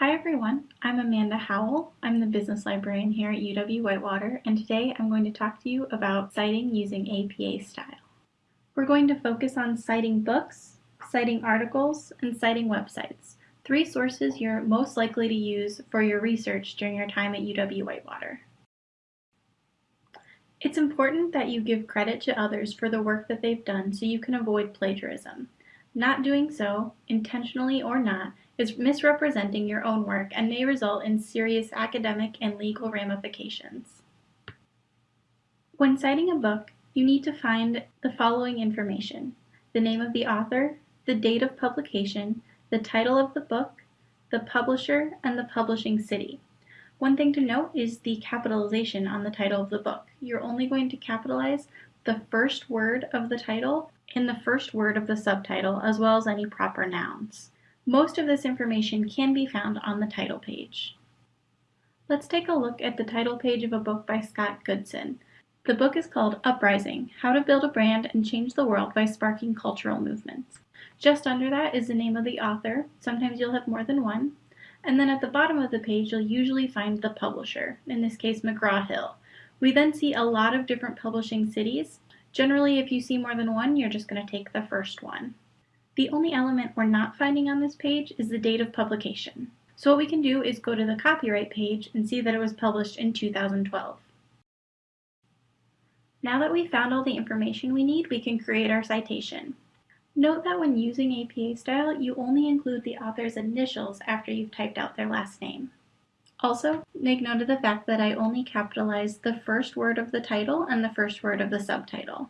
Hi everyone, I'm Amanda Howell. I'm the business librarian here at UW-Whitewater and today I'm going to talk to you about citing using APA style. We're going to focus on citing books, citing articles, and citing websites, three sources you're most likely to use for your research during your time at UW-Whitewater. It's important that you give credit to others for the work that they've done so you can avoid plagiarism. Not doing so, intentionally or not, is misrepresenting your own work and may result in serious academic and legal ramifications. When citing a book, you need to find the following information the name of the author, the date of publication, the title of the book, the publisher, and the publishing city. One thing to note is the capitalization on the title of the book. You're only going to capitalize the first word of the title and the first word of the subtitle, as well as any proper nouns. Most of this information can be found on the title page. Let's take a look at the title page of a book by Scott Goodson. The book is called Uprising, How to Build a Brand and Change the World by Sparking Cultural Movements. Just under that is the name of the author, sometimes you'll have more than one, and then at the bottom of the page you'll usually find the publisher, in this case McGraw-Hill. We then see a lot of different publishing cities. Generally if you see more than one, you're just going to take the first one. The only element we're not finding on this page is the date of publication. So what we can do is go to the copyright page and see that it was published in 2012. Now that we've found all the information we need, we can create our citation. Note that when using APA style, you only include the author's initials after you've typed out their last name. Also, make note of the fact that I only capitalized the first word of the title and the first word of the subtitle.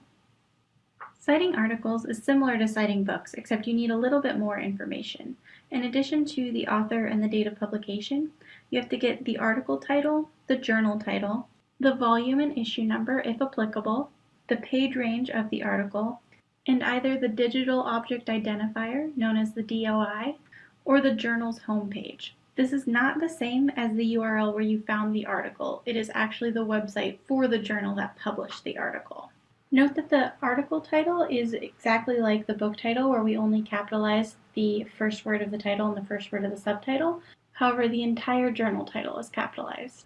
Citing articles is similar to citing books, except you need a little bit more information. In addition to the author and the date of publication, you have to get the article title, the journal title, the volume and issue number if applicable, the page range of the article, and either the digital object identifier, known as the DOI, or the journal's homepage. This is not the same as the URL where you found the article. It is actually the website for the journal that published the article. Note that the article title is exactly like the book title where we only capitalize the first word of the title and the first word of the subtitle. However, the entire journal title is capitalized.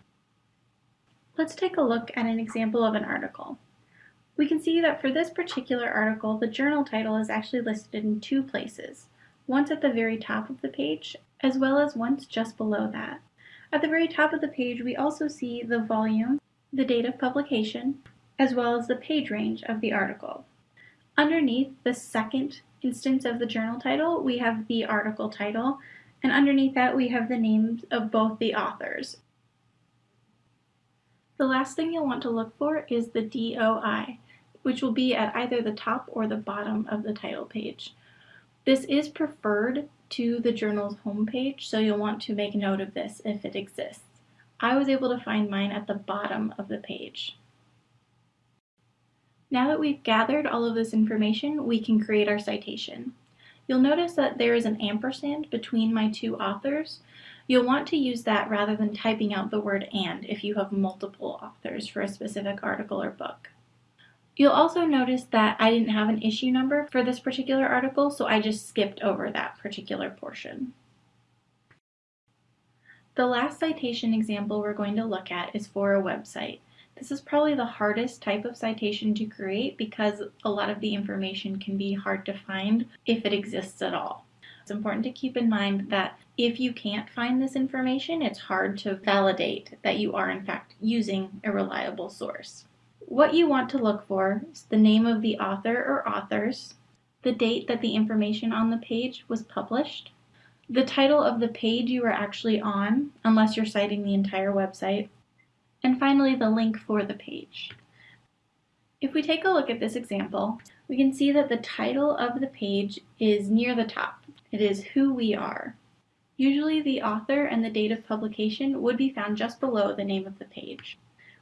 Let's take a look at an example of an article. We can see that for this particular article, the journal title is actually listed in two places, once at the very top of the page, as well as once just below that. At the very top of the page, we also see the volume, the date of publication, as well as the page range of the article. Underneath the second instance of the journal title, we have the article title, and underneath that we have the names of both the authors. The last thing you'll want to look for is the DOI, which will be at either the top or the bottom of the title page. This is preferred to the journal's homepage, so you'll want to make note of this if it exists. I was able to find mine at the bottom of the page. Now that we've gathered all of this information, we can create our citation. You'll notice that there is an ampersand between my two authors. You'll want to use that rather than typing out the word and if you have multiple authors for a specific article or book. You'll also notice that I didn't have an issue number for this particular article, so I just skipped over that particular portion. The last citation example we're going to look at is for a website. This is probably the hardest type of citation to create because a lot of the information can be hard to find if it exists at all. It's important to keep in mind that if you can't find this information, it's hard to validate that you are in fact using a reliable source. What you want to look for is the name of the author or authors, the date that the information on the page was published, the title of the page you are actually on, unless you're citing the entire website, and finally the link for the page. If we take a look at this example, we can see that the title of the page is near the top. It is Who We Are. Usually the author and the date of publication would be found just below the name of the page.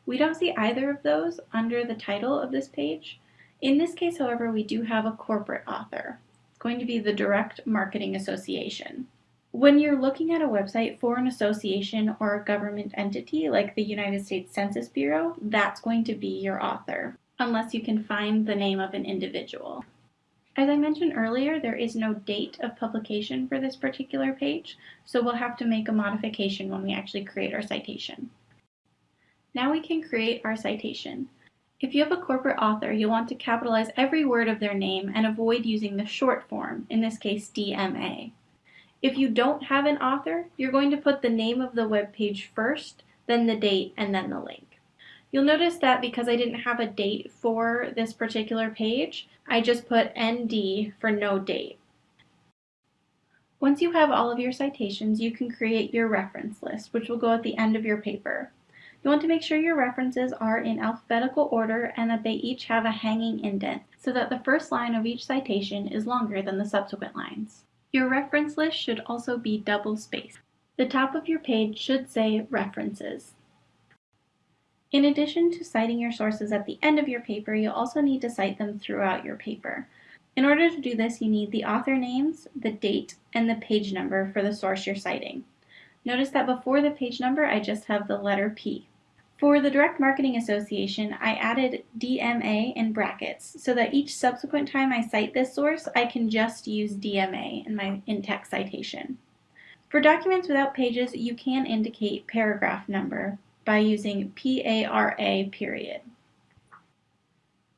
We don't see either of those under the title of this page. In this case, however, we do have a corporate author. It's going to be the Direct Marketing Association. When you're looking at a website for an association or a government entity like the United States Census Bureau, that's going to be your author, unless you can find the name of an individual. As I mentioned earlier, there is no date of publication for this particular page, so we'll have to make a modification when we actually create our citation. Now we can create our citation. If you have a corporate author, you'll want to capitalize every word of their name and avoid using the short form, in this case DMA. If you don't have an author, you're going to put the name of the web page first, then the date, and then the link. You'll notice that because I didn't have a date for this particular page, I just put ND for no date. Once you have all of your citations, you can create your reference list, which will go at the end of your paper. You want to make sure your references are in alphabetical order and that they each have a hanging indent, so that the first line of each citation is longer than the subsequent lines. Your reference list should also be double spaced. The top of your page should say References. In addition to citing your sources at the end of your paper, you'll also need to cite them throughout your paper. In order to do this, you need the author names, the date, and the page number for the source you're citing. Notice that before the page number, I just have the letter P. For the Direct Marketing Association, I added DMA in brackets so that each subsequent time I cite this source, I can just use DMA in my in-text citation. For documents without pages, you can indicate paragraph number, by using PARA period.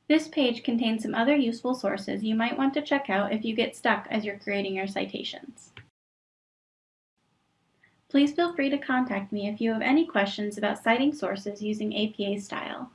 This page contains some other useful sources you might want to check out if you get stuck as you're creating your citations. Please feel free to contact me if you have any questions about citing sources using APA style.